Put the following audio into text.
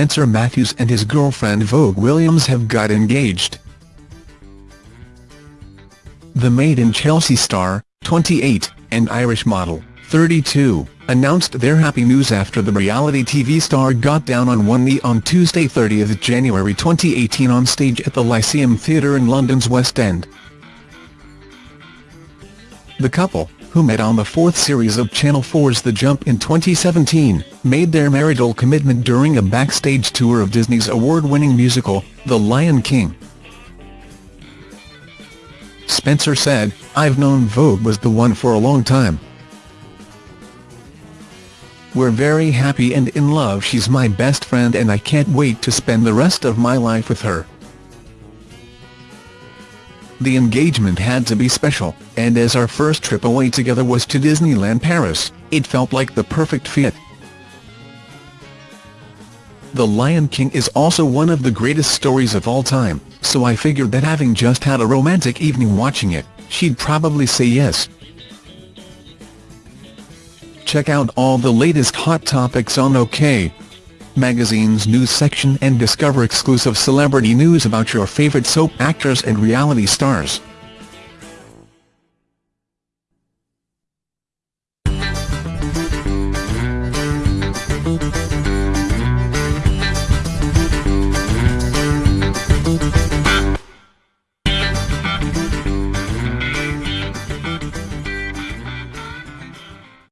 Spencer Matthews and his girlfriend Vogue Williams have got engaged. The Made in Chelsea star, 28, and Irish model, 32, announced their happy news after the reality TV star got down on one knee on Tuesday 30 January 2018 on stage at the Lyceum Theatre in London's West End. The couple, who met on the fourth series of Channel 4's The Jump in 2017, made their marital commitment during a backstage tour of Disney's award-winning musical, The Lion King. Spencer said, I've known Vogue was the one for a long time. We're very happy and in love she's my best friend and I can't wait to spend the rest of my life with her. The engagement had to be special, and as our first trip away together was to Disneyland Paris, it felt like the perfect fit. The Lion King is also one of the greatest stories of all time, so I figured that having just had a romantic evening watching it, she'd probably say yes. Check out all the latest hot topics on OK! Magazine's news section and discover exclusive celebrity news about your favorite soap actors and reality stars.